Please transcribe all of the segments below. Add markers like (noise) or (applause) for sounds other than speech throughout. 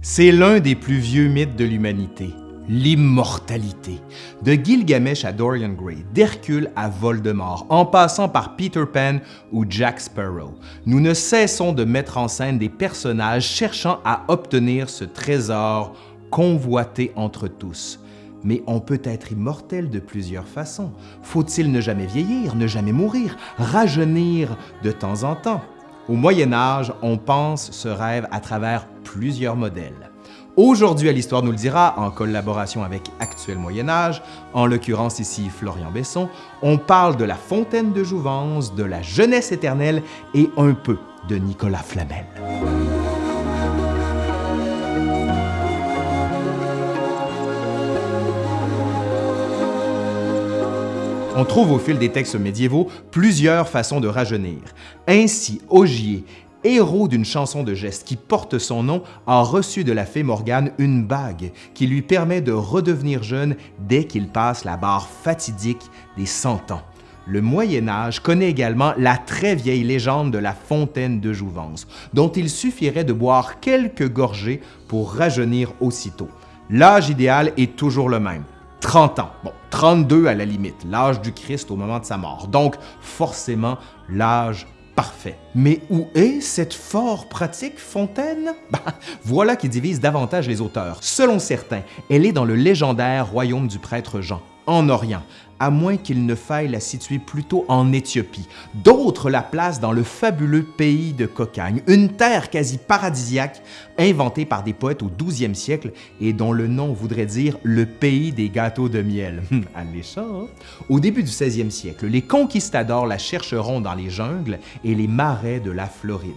C'est l'un des plus vieux mythes de l'humanité, l'immortalité. De Gilgamesh à Dorian Gray, d'Hercule à Voldemort, en passant par Peter Pan ou Jack Sparrow, nous ne cessons de mettre en scène des personnages cherchant à obtenir ce trésor convoité entre tous. Mais on peut être immortel de plusieurs façons. Faut-il ne jamais vieillir, ne jamais mourir, rajeunir de temps en temps? Au Moyen Âge, on pense ce rêve à travers plusieurs modèles. Aujourd'hui à l'Histoire nous le dira, en collaboration avec Actuel Moyen Âge, en l'occurrence ici Florian Besson, on parle de la fontaine de Jouvence, de la jeunesse éternelle et un peu de Nicolas Flamel. On trouve au fil des textes médiévaux plusieurs façons de rajeunir. Ainsi, Ogier, héros d'une chanson de geste qui porte son nom, a reçu de la fée Morgane une bague qui lui permet de redevenir jeune dès qu'il passe la barre fatidique des 100 ans. Le Moyen Âge connaît également la très vieille légende de la fontaine de Jouvence, dont il suffirait de boire quelques gorgées pour rajeunir aussitôt. L'âge idéal est toujours le même, 30 ans. Bon, 32 à la limite, l'âge du Christ au moment de sa mort. Donc, forcément, l'âge parfait. Mais où est cette fort pratique fontaine? (laughs) Ben, voilà qui divise davantage les auteurs. Selon certains, elle est dans le légendaire royaume du prêtre Jean, en Orient, à moins qu'il ne faille la situer plutôt en Éthiopie. D'autres la placent dans le fabuleux pays de Cocagne, une terre quasi paradisiaque inventée par des poètes au 12e siècle et dont le nom voudrait dire le pays des gâteaux de miel. Alléchant! Hein? Au début du 16e siècle, les conquistadors la chercheront dans les jungles et les marais de la Floride.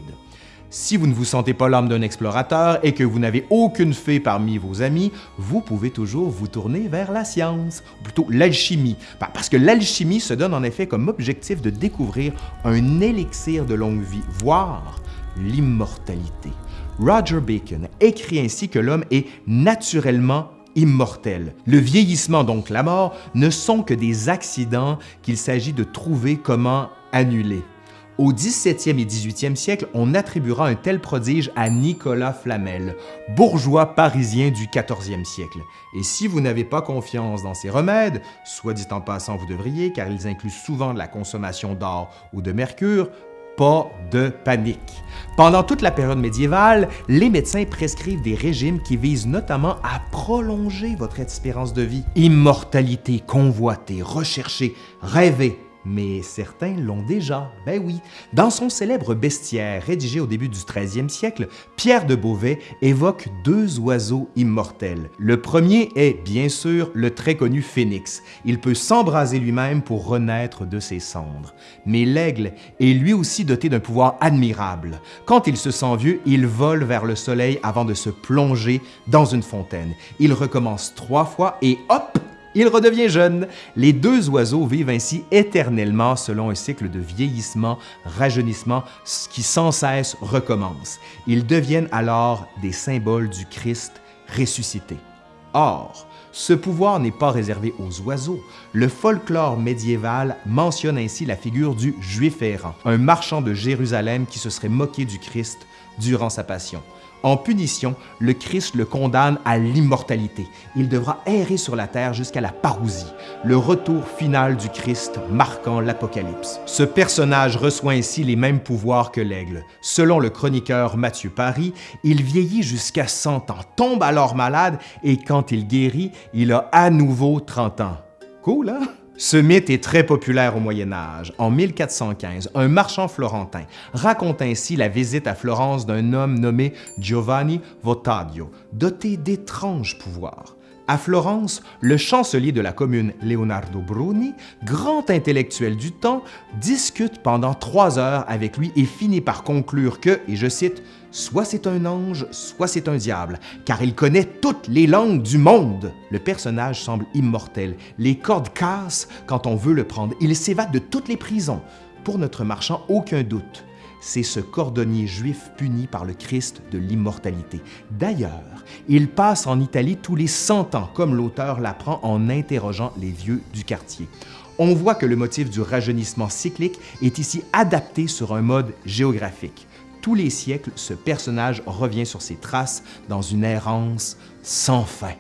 Si vous ne vous sentez pas l'âme d'un explorateur et que vous n'avez aucune fée parmi vos amis, vous pouvez toujours vous tourner vers la science, ou plutôt l'alchimie, parce que l'alchimie se donne en effet comme objectif de découvrir un élixir de longue vie, voire l'immortalité. Roger Bacon écrit ainsi que l'homme est naturellement immortel. Le vieillissement, donc la mort, ne sont que des accidents qu'il s'agit de trouver comment annuler. Au 17e et 18e siècle, on attribuera un tel prodige à Nicolas Flamel, bourgeois parisien du 14e siècle. Et si vous n'avez pas confiance dans ces remèdes, soit dit en passant vous devriez, car ils incluent souvent de la consommation d'or ou de mercure, pas de panique. Pendant toute la période médiévale, les médecins prescrivent des régimes qui visent notamment à prolonger votre espérance de vie. Immortalité convoitée, recherchée, rêvée, mais certains l'ont déjà, ben oui. Dans son célèbre bestiaire rédigé au début du 13e siècle, Pierre de Beauvais évoque deux oiseaux immortels. Le premier est, bien sûr, le très connu phénix. Il peut s'embraser lui-même pour renaître de ses cendres. Mais l'aigle est lui aussi doté d'un pouvoir admirable. Quand il se sent vieux, il vole vers le soleil avant de se plonger dans une fontaine. Il recommence trois fois et hop, il redevient jeune. Les deux oiseaux vivent ainsi éternellement selon un cycle de vieillissement, rajeunissement qui sans cesse recommence. Ils deviennent alors des symboles du Christ ressuscité. Or, ce pouvoir n'est pas réservé aux oiseaux. Le folklore médiéval mentionne ainsi la figure du Juif errant, un marchand de Jérusalem qui se serait moqué du Christ durant sa passion. En punition, le Christ le condamne à l'immortalité. Il devra errer sur la terre jusqu'à la parousie, le retour final du Christ marquant l'Apocalypse. Ce personnage reçoit ainsi les mêmes pouvoirs que l'aigle. Selon le chroniqueur Mathieu Paris, il vieillit jusqu'à 100 ans, tombe alors malade et quand il guérit, il a à nouveau 30 ans. Cool, hein? Ce mythe est très populaire au Moyen Âge. En 1415, un marchand florentin raconte ainsi la visite à Florence d'un homme nommé Giovanni Votadio, doté d'étranges pouvoirs. À Florence, le chancelier de la commune Leonardo Bruni, grand intellectuel du temps, discute pendant trois heures avec lui et finit par conclure que, et je cite, Soit c'est un ange, soit c'est un diable, car il connaît toutes les langues du monde. Le personnage semble immortel. Les cordes cassent quand on veut le prendre. Il s'évade de toutes les prisons. Pour notre marchand, aucun doute. C'est ce cordonnier juif puni par le Christ de l'immortalité. D'ailleurs, il passe en Italie tous les 100 ans, comme l'auteur l'apprend en interrogeant les vieux du quartier. On voit que le motif du rajeunissement cyclique est ici adapté sur un mode géographique tous les siècles, ce personnage revient sur ses traces dans une errance sans fin.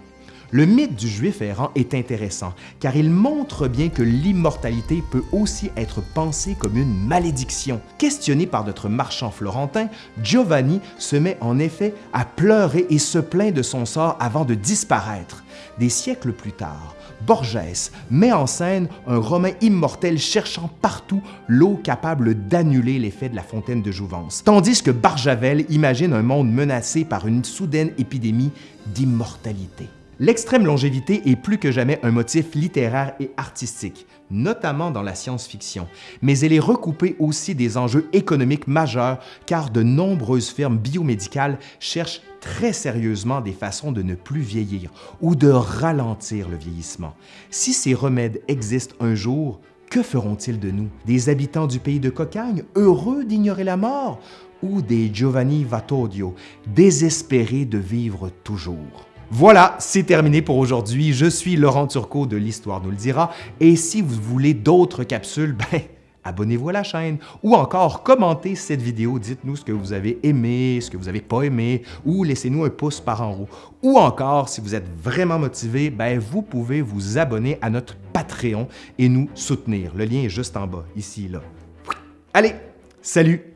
Le mythe du juif errant est intéressant car il montre bien que l'immortalité peut aussi être pensée comme une malédiction. Questionné par notre marchand florentin, Giovanni se met en effet à pleurer et se plaint de son sort avant de disparaître. Des siècles plus tard, Borges met en scène un Romain immortel cherchant partout l'eau capable d'annuler l'effet de la fontaine de Jouvence, tandis que Barjavel imagine un monde menacé par une soudaine épidémie d'immortalité. L'extrême longévité est plus que jamais un motif littéraire et artistique, notamment dans la science-fiction, mais elle est recoupée aussi des enjeux économiques majeurs car de nombreuses firmes biomédicales cherchent très sérieusement des façons de ne plus vieillir ou de ralentir le vieillissement. Si ces remèdes existent un jour, que feront-ils de nous? Des habitants du pays de Cocagne, heureux d'ignorer la mort? Ou des Giovanni Vatodio, désespérés de vivre toujours? Voilà, c'est terminé pour aujourd'hui. Je suis Laurent Turcot de l'Histoire nous le dira et si vous voulez d'autres capsules, (laughs) ben abonnez-vous à la chaîne ou encore commentez cette vidéo, dites-nous ce que vous avez aimé, ce que vous n'avez pas aimé ou laissez-nous un pouce par en haut. Ou encore, si vous êtes vraiment motivé, ben vous pouvez vous abonner à notre Patreon et nous soutenir. Le lien est juste en bas, ici, là. Allez, salut!